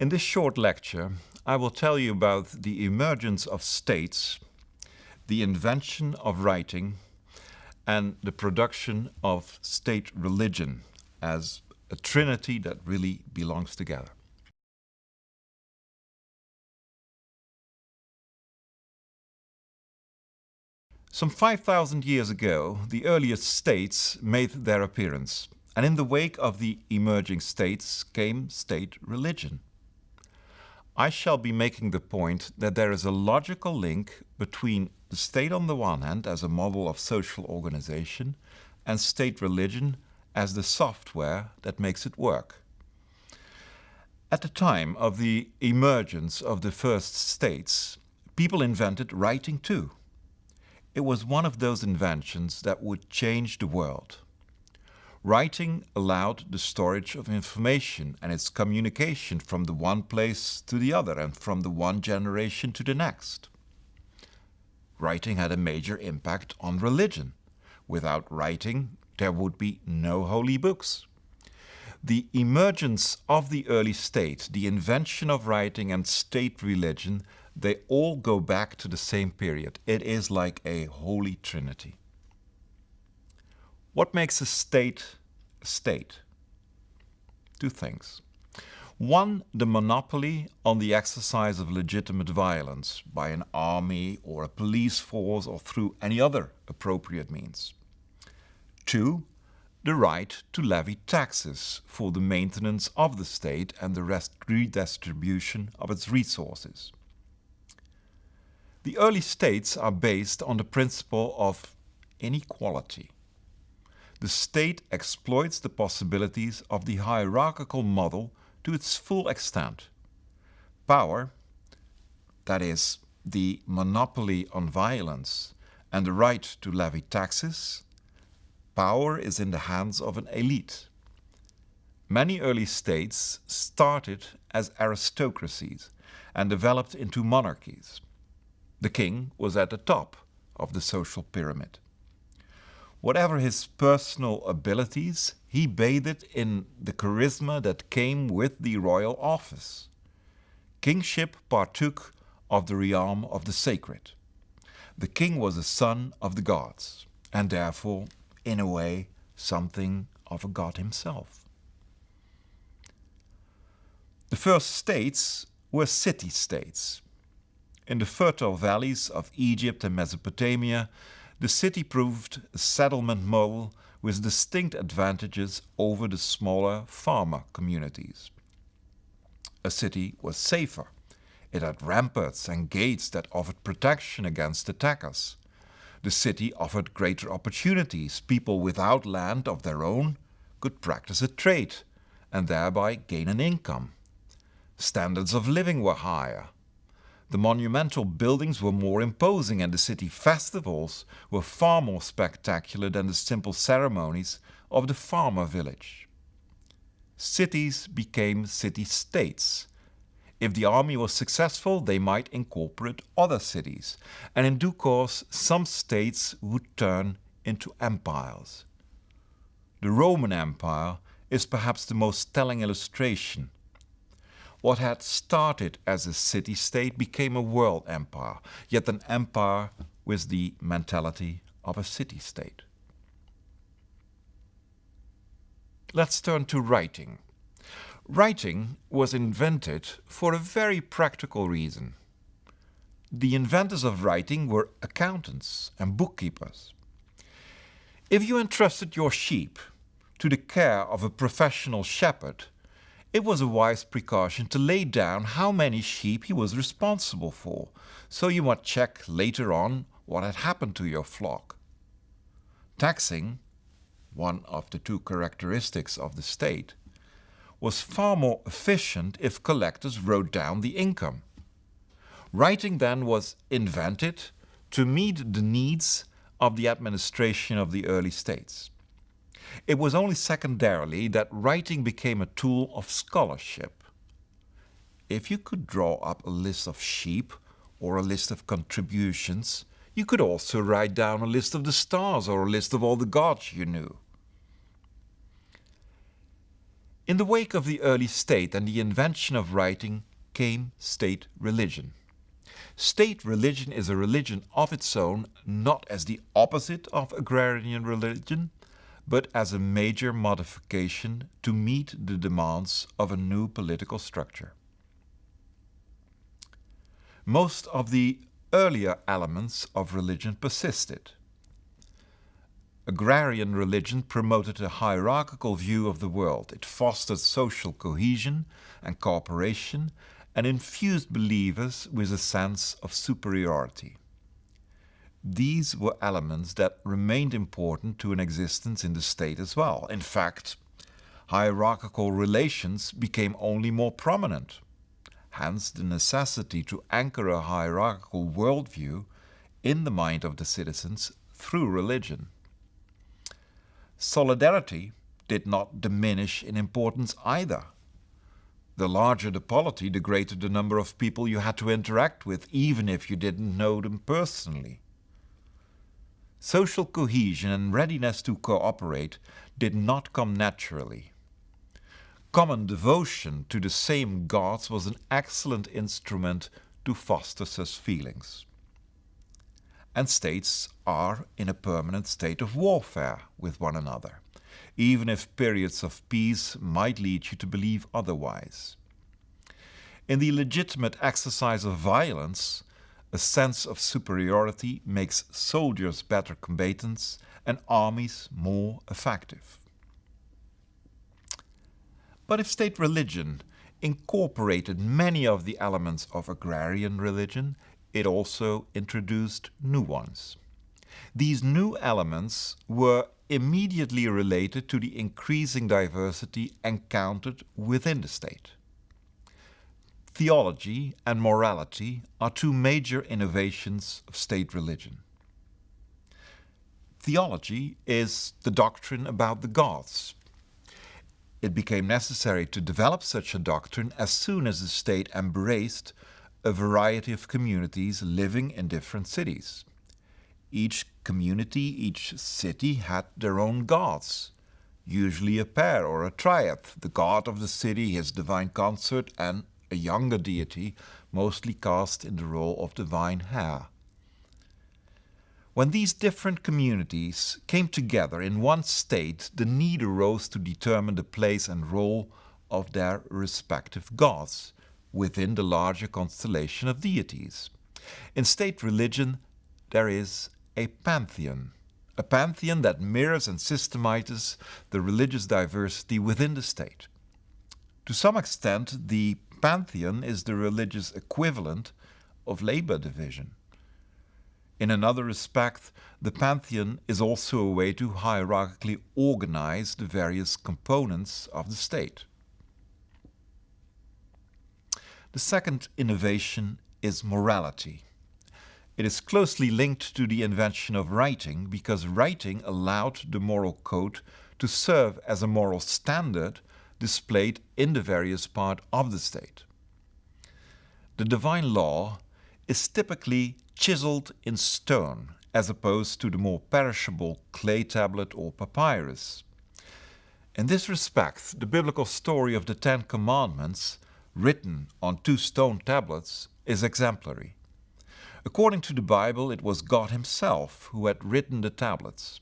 In this short lecture, I will tell you about the emergence of states, the invention of writing, and the production of state religion as a trinity that really belongs together. Some 5,000 years ago, the earliest states made their appearance, and in the wake of the emerging states came state religion. I shall be making the point that there is a logical link between the state on the one hand as a model of social organization and state religion as the software that makes it work. At the time of the emergence of the first states, people invented writing too. It was one of those inventions that would change the world. Writing allowed the storage of information and its communication from the one place to the other and from the one generation to the next. Writing had a major impact on religion. Without writing, there would be no holy books. The emergence of the early state, the invention of writing and state religion, they all go back to the same period. It is like a holy trinity. What makes a state state? Two things. One, the monopoly on the exercise of legitimate violence by an army or a police force or through any other appropriate means. Two, the right to levy taxes for the maintenance of the state and the redistribution of its resources. The early states are based on the principle of inequality the state exploits the possibilities of the hierarchical model to its full extent. Power, that is, the monopoly on violence and the right to levy taxes, power is in the hands of an elite. Many early states started as aristocracies and developed into monarchies. The king was at the top of the social pyramid. Whatever his personal abilities, he bathed in the charisma that came with the royal office. Kingship partook of the realm of the sacred. The king was a son of the gods, and therefore, in a way, something of a god himself. The first states were city-states. In the fertile valleys of Egypt and Mesopotamia, the city proved a settlement model with distinct advantages over the smaller farmer communities. A city was safer. It had ramparts and gates that offered protection against attackers. The city offered greater opportunities. People without land of their own could practice a trade and thereby gain an income. Standards of living were higher. The monumental buildings were more imposing and the city festivals were far more spectacular than the simple ceremonies of the farmer village. Cities became city-states. If the army was successful, they might incorporate other cities, and in due course some states would turn into empires. The Roman Empire is perhaps the most telling illustration what had started as a city-state became a world empire, yet an empire with the mentality of a city-state. Let's turn to writing. Writing was invented for a very practical reason. The inventors of writing were accountants and bookkeepers. If you entrusted your sheep to the care of a professional shepherd, it was a wise precaution to lay down how many sheep he was responsible for, so you might check later on what had happened to your flock. Taxing, one of the two characteristics of the state, was far more efficient if collectors wrote down the income. Writing then was invented to meet the needs of the administration of the early states. It was only secondarily that writing became a tool of scholarship. If you could draw up a list of sheep or a list of contributions, you could also write down a list of the stars or a list of all the gods you knew. In the wake of the early state and the invention of writing came state religion. State religion is a religion of its own, not as the opposite of agrarian religion, but as a major modification to meet the demands of a new political structure. Most of the earlier elements of religion persisted. Agrarian religion promoted a hierarchical view of the world. It fostered social cohesion and cooperation and infused believers with a sense of superiority. These were elements that remained important to an existence in the state as well. In fact, hierarchical relations became only more prominent. Hence, the necessity to anchor a hierarchical worldview in the mind of the citizens through religion. Solidarity did not diminish in importance either. The larger the polity, the greater the number of people you had to interact with, even if you didn't know them personally. Social cohesion and readiness to cooperate did not come naturally. Common devotion to the same gods was an excellent instrument to foster such feelings. And states are in a permanent state of warfare with one another even if periods of peace might lead you to believe otherwise. In the legitimate exercise of violence, a sense of superiority makes soldiers better combatants and armies more effective. But if state religion incorporated many of the elements of agrarian religion, it also introduced new ones. These new elements were immediately related to the increasing diversity encountered within the state. Theology and morality are two major innovations of state religion. Theology is the doctrine about the gods. It became necessary to develop such a doctrine as soon as the state embraced a variety of communities living in different cities. Each community, each city had their own gods, usually a pair or a triad, the god of the city, his divine consort, and a younger deity, mostly cast in the role of divine heir. When these different communities came together in one state, the need arose to determine the place and role of their respective gods within the larger constellation of deities. In state religion, there is a pantheon, a pantheon that mirrors and systematizes the religious diversity within the state. To some extent, the pantheon is the religious equivalent of labor division. In another respect, the pantheon is also a way to hierarchically organize the various components of the state. The second innovation is morality. It is closely linked to the invention of writing because writing allowed the moral code to serve as a moral standard displayed in the various parts of the state. The divine law is typically chiseled in stone as opposed to the more perishable clay tablet or papyrus. In this respect, the biblical story of the Ten Commandments, written on two stone tablets, is exemplary. According to the Bible, it was God Himself who had written the tablets.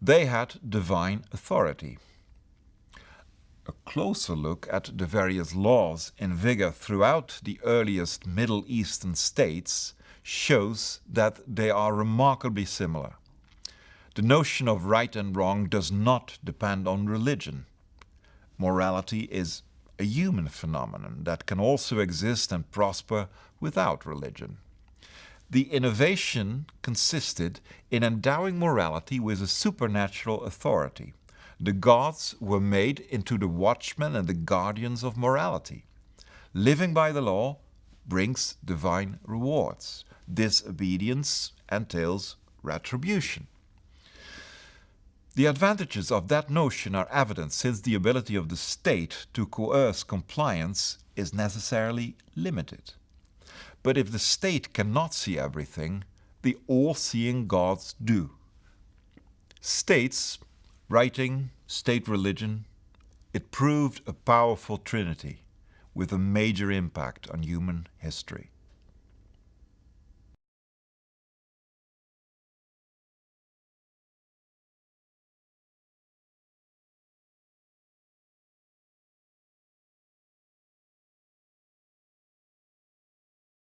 They had divine authority. A closer look at the various laws in vigor throughout the earliest Middle Eastern states shows that they are remarkably similar. The notion of right and wrong does not depend on religion. Morality is a human phenomenon that can also exist and prosper without religion. The innovation consisted in endowing morality with a supernatural authority. The gods were made into the watchmen and the guardians of morality. Living by the law brings divine rewards. Disobedience entails retribution. The advantages of that notion are evident since the ability of the state to coerce compliance is necessarily limited. But if the state cannot see everything, the all seeing gods do. States, writing, state religion, It proved a powerful trinity with a major impact on human history.